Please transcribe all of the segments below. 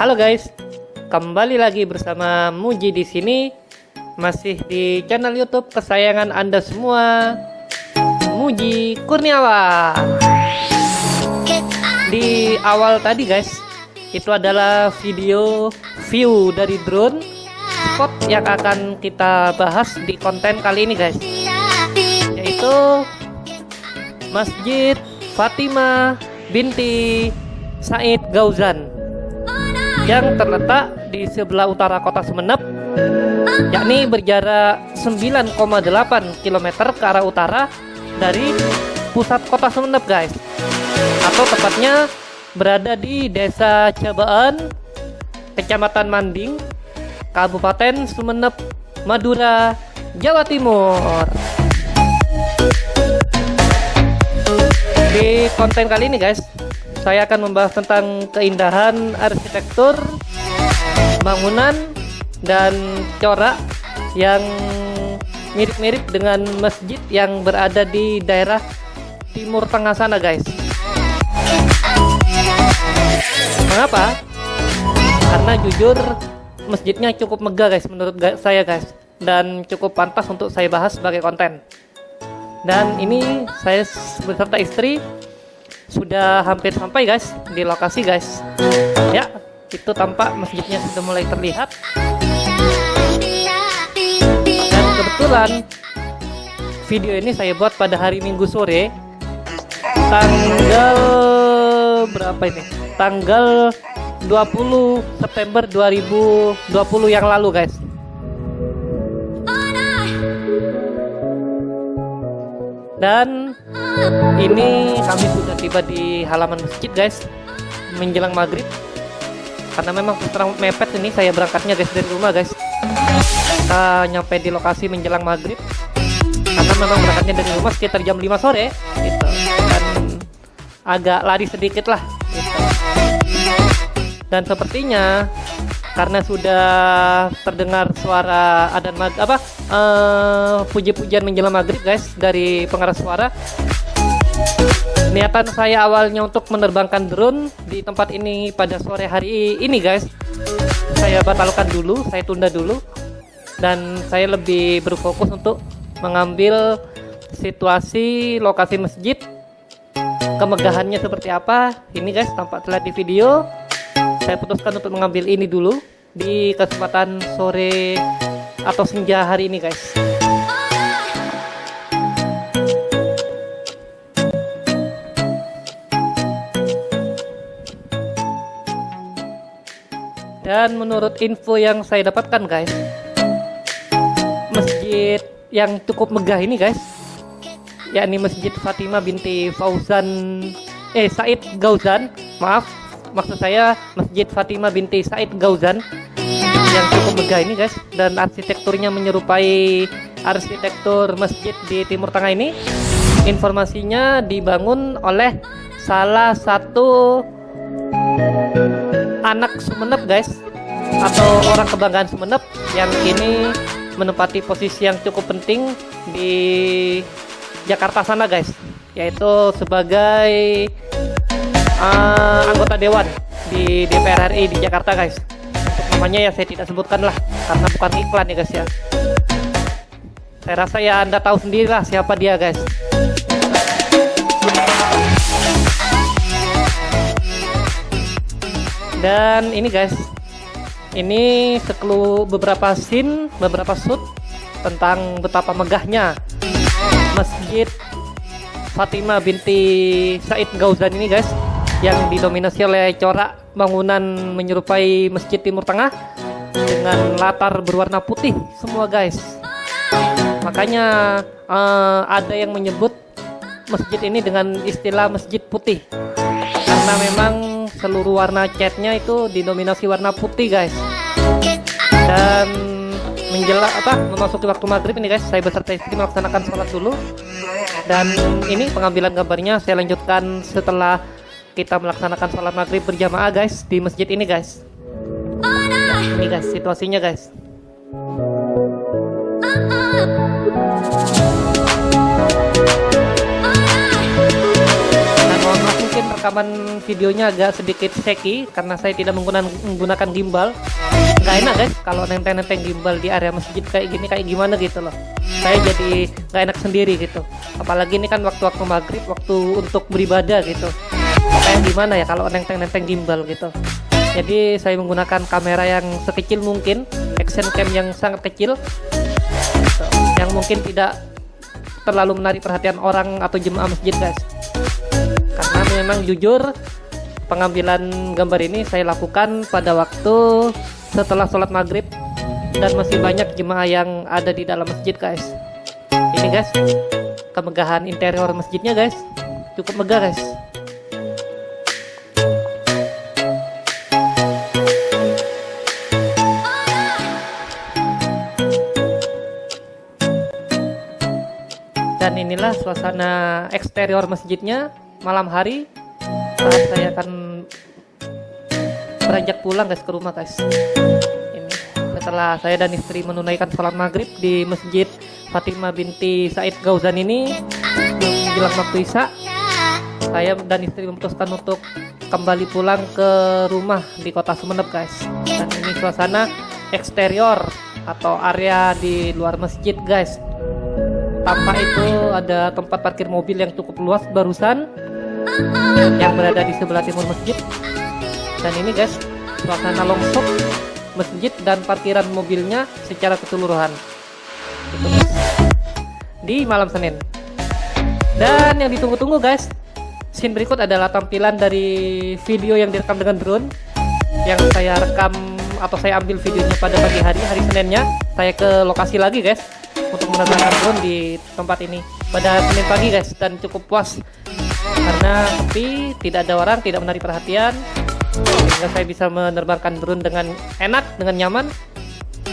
Halo guys, kembali lagi bersama Muji di sini, masih di channel YouTube kesayangan Anda semua, Muji Kurniawan. Di awal tadi guys, itu adalah video view dari drone spot yang akan kita bahas di konten kali ini guys, yaitu Masjid Fatimah binti Said Gauzan yang terletak di sebelah utara kota Semenep yakni berjarak 9,8 km ke arah utara dari pusat kota Semenep guys. Atau tepatnya berada di desa Cabaan Kecamatan Manding Kabupaten Sumenep Madura Jawa Timur. Di konten kali ini guys saya akan membahas tentang keindahan arsitektur bangunan dan corak yang mirip-mirip dengan masjid yang berada di daerah timur tengah sana guys mengapa? karena jujur masjidnya cukup megah guys menurut saya guys dan cukup pantas untuk saya bahas sebagai konten dan ini saya beserta istri sudah hampir sampai guys di lokasi guys. Ya itu tampak masjidnya sudah mulai terlihat. Dan kebetulan video ini saya buat pada hari minggu sore tanggal berapa ini? Tanggal 20 September 2020 yang lalu guys. Dan ini kami sudah tiba di halaman masjid guys. Menjelang maghrib. Karena memang terang mepet ini saya berangkatnya guys dari rumah guys. Kita nyampe di lokasi menjelang maghrib. Karena memang berangkatnya dari rumah sekitar jam 5 sore gitu. Dan agak lari sedikit lah gitu. dan sepertinya karena sudah terdengar suara adan mag apa uh, puji-pujian menjelang maghrib guys dari pengarah suara niatan saya awalnya untuk menerbangkan drone di tempat ini pada sore hari ini guys. Saya batalkan dulu saya tunda dulu dan saya lebih berfokus untuk mengambil situasi lokasi masjid kemegahannya seperti apa. Ini guys tampak terlihat di video. Saya putuskan untuk mengambil ini dulu di kesempatan sore atau senja hari ini guys dan menurut info yang saya dapatkan guys masjid yang cukup megah ini guys yakni masjid Fatimah binti Fauzan eh Said Gauzan. Maaf maksud saya Masjid Fatimah binti Said Gauzan yang cukup megah ini guys dan arsitekturnya menyerupai arsitektur masjid di Timur Tengah ini. Informasinya dibangun oleh salah satu anak Sumenep guys. Atau orang kebanggaan Sumenep yang kini menempati posisi yang cukup penting di Jakarta sana guys. Yaitu sebagai uh, anggota dewan di DPR RI di Jakarta guys. Untuk namanya ya saya tidak sebutkan lah karena bukan iklan ya guys ya. Saya rasa ya anda tahu sendiri lah siapa dia guys dan ini guys ini sekelu beberapa scene beberapa shoot tentang betapa megahnya masjid Fatimah binti Said Gauzan ini guys yang didominasi oleh corak bangunan menyerupai Masjid Timur Tengah dengan latar berwarna putih semua guys. Makanya uh, ada yang menyebut masjid ini dengan istilah masjid putih karena memang seluruh warna catnya itu didominasi warna putih guys. Dan menjelang apa memasuki waktu maghrib ini guys. Saya beserta istri melaksanakan sholat dulu. Dan ini pengambilan gambarnya saya lanjutkan setelah kita melaksanakan sholat maghrib berjamaah guys di masjid ini guys. Ini guys situasinya guys rekaman videonya agak sedikit shaky karena saya tidak menggunakan menggunakan gimbal. Nggak enak guys kalau nenteng-nenteng gimbal di area masjid kayak gini kayak gimana gitu loh. Saya jadi nggak enak sendiri gitu. Apalagi ini kan waktu-waktu maghrib waktu untuk beribadah gitu. Kayak gimana ya kalau nenteng-nenteng gimbal gitu. Jadi saya menggunakan kamera yang sekecil mungkin action cam yang sangat kecil. Gitu, yang mungkin tidak terlalu menarik perhatian orang atau jemaah masjid guys memang jujur pengambilan gambar ini saya lakukan pada waktu setelah sholat maghrib dan masih banyak jemaah yang ada di dalam masjid guys. Ini guys kemegahan interior masjidnya guys. Cukup megah guys. Dan inilah suasana eksterior masjidnya malam hari saat saya akan beranjak pulang guys ke rumah guys. Ini setelah saya dan istri menunaikan sholat maghrib di masjid Fatimah binti Said Gauzan ini menjelang waktu Isya saya dan istri memutuskan untuk kembali pulang ke rumah di kota Sumeneb guys. Dan ini suasana eksterior atau area di luar masjid guys. Tampak itu ada tempat parkir mobil yang cukup luas barusan yang berada di sebelah timur masjid. Dan ini guys suasana longsok masjid dan parkiran mobilnya secara keseluruhan. Gitu. Di malam Senin. Dan yang ditunggu-tunggu guys scene berikut adalah tampilan dari video yang direkam dengan drone yang saya rekam atau saya ambil videonya pada pagi hari hari Seninnya. Saya ke lokasi lagi guys untuk menerbangkan drone di tempat ini pada Senin pagi guys dan cukup puas karena sepi tidak ada orang tidak menarik perhatian. Sehingga saya bisa menerbangkan drone dengan enak dengan nyaman.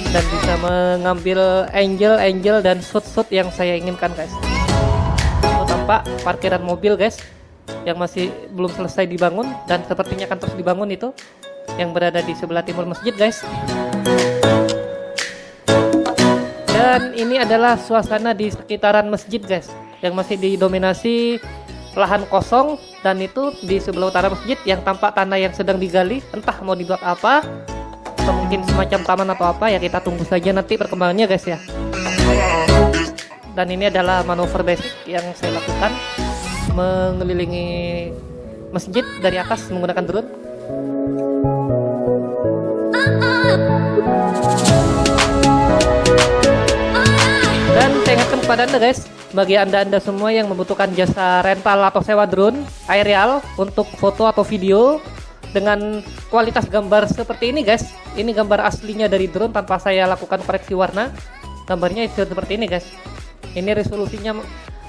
Dan bisa mengambil angel angel dan shoot shoot yang saya inginkan guys. Tampak parkiran mobil guys yang masih belum selesai dibangun dan sepertinya akan terus dibangun itu yang berada di sebelah timur masjid guys. Dan ini adalah suasana di sekitaran masjid guys yang masih didominasi lahan kosong dan itu di sebelah utara masjid yang tampak tanah yang sedang digali. Entah mau dibuat apa atau mungkin semacam taman atau apa ya kita tunggu saja nanti perkembangannya guys ya. Dan ini adalah manuver basic yang saya lakukan mengelilingi masjid dari atas menggunakan drone. Dan saya ingatkan kepada anda guys bagi anda-anda semua yang membutuhkan jasa rental atau sewa drone aerial untuk foto atau video dengan kualitas gambar seperti ini guys. Ini gambar aslinya dari drone tanpa saya lakukan koreksi warna. Gambarnya seperti ini guys. Ini resolusinya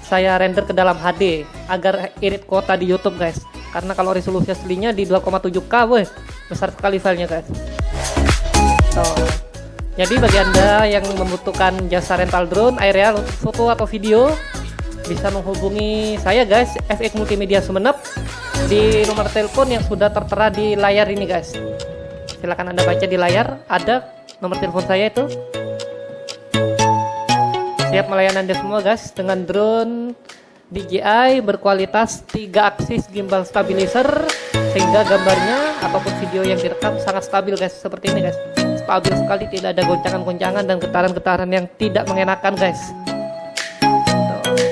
saya render ke dalam HD agar irit kuota di YouTube guys. Karena kalau resolusi aslinya di 2,7K weh besar sekali filenya guys. So, jadi bagi Anda yang membutuhkan jasa rental drone aerial foto atau video bisa menghubungi saya guys FX Multimedia Sumeneb di nomor telepon yang sudah tertera di layar ini guys. Silahkan Anda baca di layar ada nomor telepon saya itu. Siap melayani Anda semua guys dengan drone DJI berkualitas 3 aksis gimbal stabilizer sehingga gambarnya ataupun video yang direkam sangat stabil guys seperti ini guys stabil sekali tidak ada goncangan-goncangan dan getaran-getaran yang tidak mengenakan guys.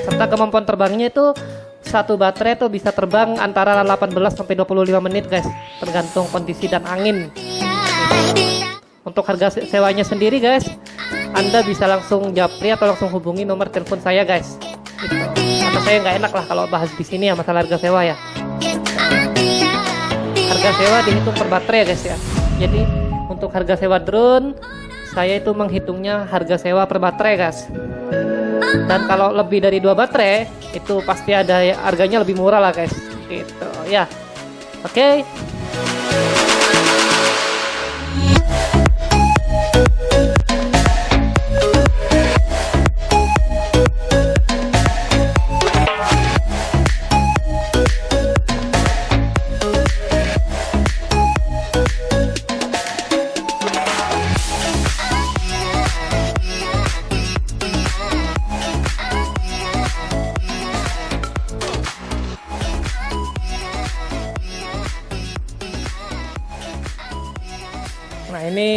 Serta kemampuan terbangnya itu satu baterai itu bisa terbang antara 18 sampai 25 menit guys. Tergantung kondisi dan angin. Untuk harga sewanya sendiri guys anda bisa langsung japri atau langsung hubungi nomor telepon saya guys. Gitu. karena saya nggak enak lah kalau bahas di sini ya masalah harga sewa ya. Harga sewa dihitung per baterai guys ya. Jadi untuk harga sewa drone saya itu menghitungnya harga sewa per baterai guys. Dan kalau lebih dari dua baterai itu pasti ada harganya lebih murah lah guys. Gitu ya. Oke. okay. Nah ini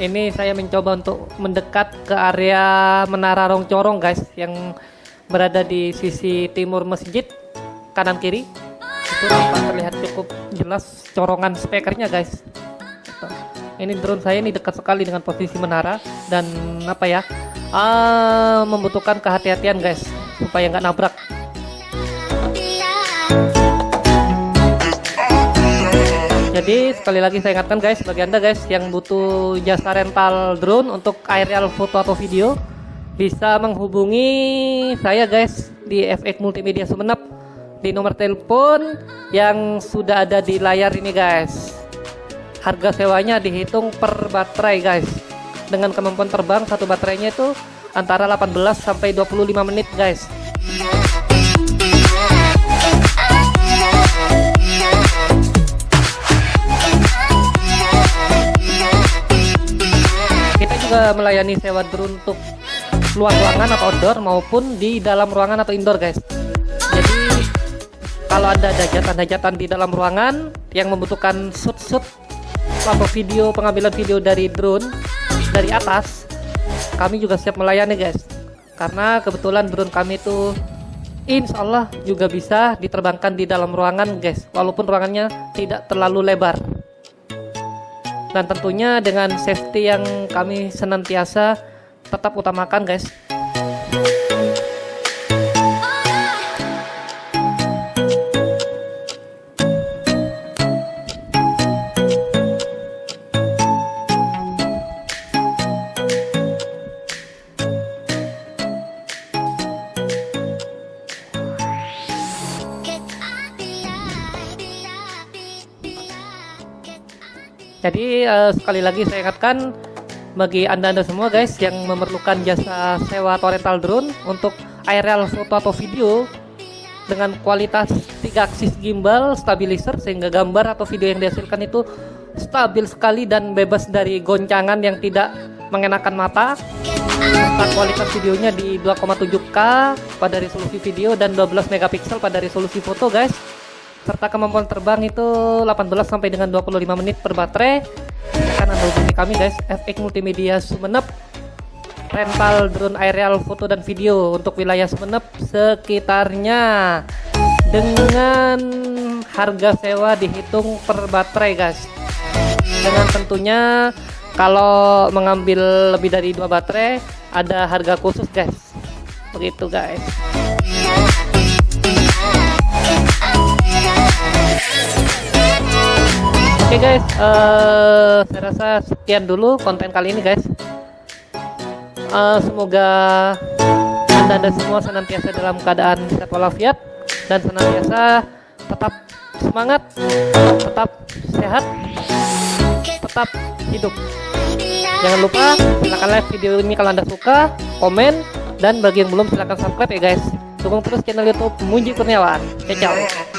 ini saya mencoba untuk mendekat ke area Menara Rong Corong guys yang berada di sisi timur masjid kanan kiri. Itu tampak terlihat cukup jelas corongan speakernya guys. Ini drone saya ini dekat sekali dengan posisi menara dan apa ya uh, membutuhkan kehati-hatian guys supaya nggak nabrak jadi sekali lagi saya ingatkan guys bagi anda guys yang butuh jasa rental drone untuk aerial foto atau video bisa menghubungi saya guys di FX Multimedia Sumenep. Di nomor telepon yang sudah ada di layar ini guys. Harga sewanya dihitung per baterai guys. Dengan kemampuan terbang satu baterainya itu antara 18 sampai 25 menit guys juga melayani sewa drone untuk luar ruangan atau outdoor maupun di dalam ruangan atau indoor guys. Jadi kalau ada hajatan-hajatan di dalam ruangan yang membutuhkan shoot-shoot atau video pengambilan video dari drone dari atas kami juga siap melayani guys. Karena kebetulan drone kami itu insya Allah juga bisa diterbangkan di dalam ruangan guys. Walaupun ruangannya tidak terlalu lebar dan tentunya dengan safety yang kami senantiasa tetap utamakan guys Jadi uh, sekali lagi saya ingatkan bagi anda-anda semua guys yang memerlukan jasa sewa atau rental drone untuk aerial foto atau video dengan kualitas 3 aksis gimbal stabilizer sehingga gambar atau video yang dihasilkan itu stabil sekali dan bebas dari goncangan yang tidak mengenakan mata. Kualitas videonya di 2,7K pada resolusi video dan 12 megapiksel pada resolusi foto guys serta kemampuan terbang itu 18 sampai dengan 25 menit per baterai. Akan anda hubungi kami guys. FX Multimedia Sumenep. Rental drone aerial foto dan video untuk wilayah Sumenep sekitarnya. Dengan harga sewa dihitung per baterai guys. Dengan tentunya kalau mengambil lebih dari dua baterai ada harga khusus guys. Begitu guys okay guys, uh, saya rasa sekian dulu konten kali ini guys. Uh, semoga anda dan semua senantiasa dalam keadaan sehat walafiat dan senantiasa tetap semangat, tetap sehat, tetap hidup. Jangan lupa silahkan like video ini kalau anda suka, komen, dan bagi yang belum silahkan subscribe ya guys. Dukung terus channel YouTube Munji Kurniawan. Ciao.